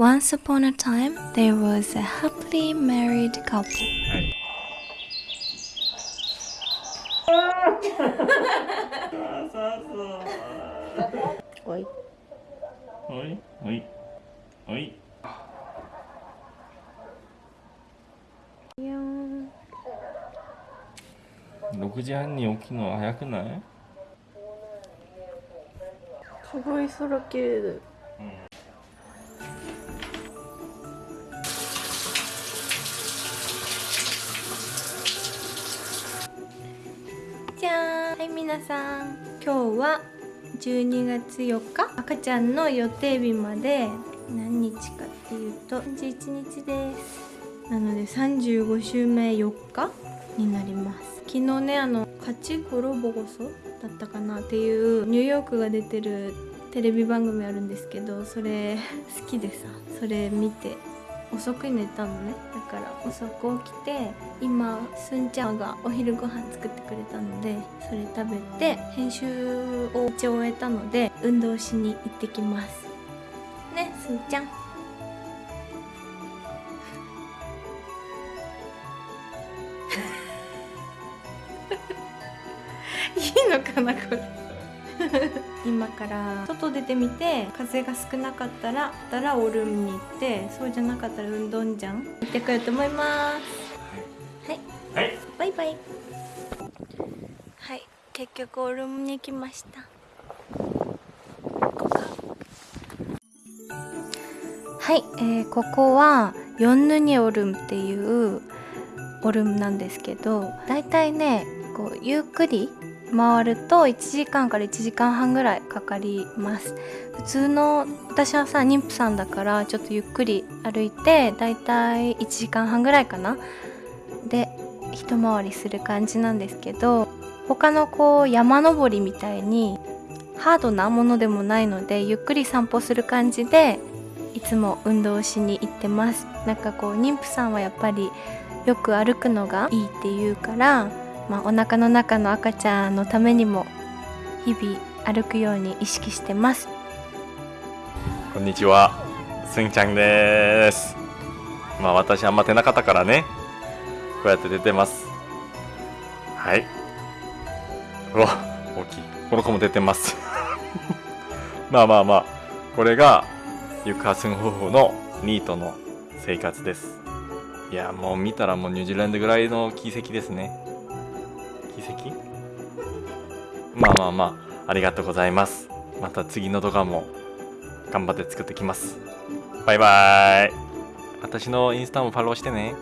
Once upon a time, there was a happily married couple. はいおい。おいおいおい6時半に起きるのは早くないすごい空綺麗だよ。じはい皆さん。今日は12月4日。赤ちゃんの予定日まで。何日かっていうと31日です。なので35週目4日になります。昨日ねあの「勝ちゴロボゴソ」だったかなっていうニューヨークが出てるテレビ番組あるんですけどそれ好きでさそれ見て。遅く寝たのね。だから遅く起きて今すんちゃんがお昼ご飯作ってくれたのでそれ食べて編集を一応終えたので運動しに行ってきます。ねすんちゃん。いいのかなこれ。今から外出てみて風が少なかったらたらオルムに行ってそうじゃなかったら運動じゃん。行ってこようと思います。はい。はい。バイバイ。はい。結局オルムに来ました。はい、えーここはヨンヌニオルムっていうオルムなんですけどだいたいねこうゆっくり回ると1時間から1時間半ぐらいかかります。普通の私はさ妊婦さんだからちょっとゆっくり歩いてだいたい1時間半ぐらいかな。で一回りする感じなんですけど他のこう山登りみたいにハードなものでもないのでゆっくり散歩する感じでいつも運動しに行ってます。なんかこう妊婦さんはやっぱりよく歩くのがいいっていうから、まあ、お腹の中の赤ちゃんのためにも日々歩くように意識してます。こんにちは。すんちゃんです。まあ私あんま出なかったからね。こうやって出てます。はい。うわ大きい。この子も出てます。まあまあまあ。これがゆかすん夫婦のニートの生活です。いやもう見たらもうニュージーランドぐらいの奇跡ですね。奇跡？まあまあまあありがとうございます。また次の動画も頑張って作ってきます。バイバーイ。私のインスタもフォローしてね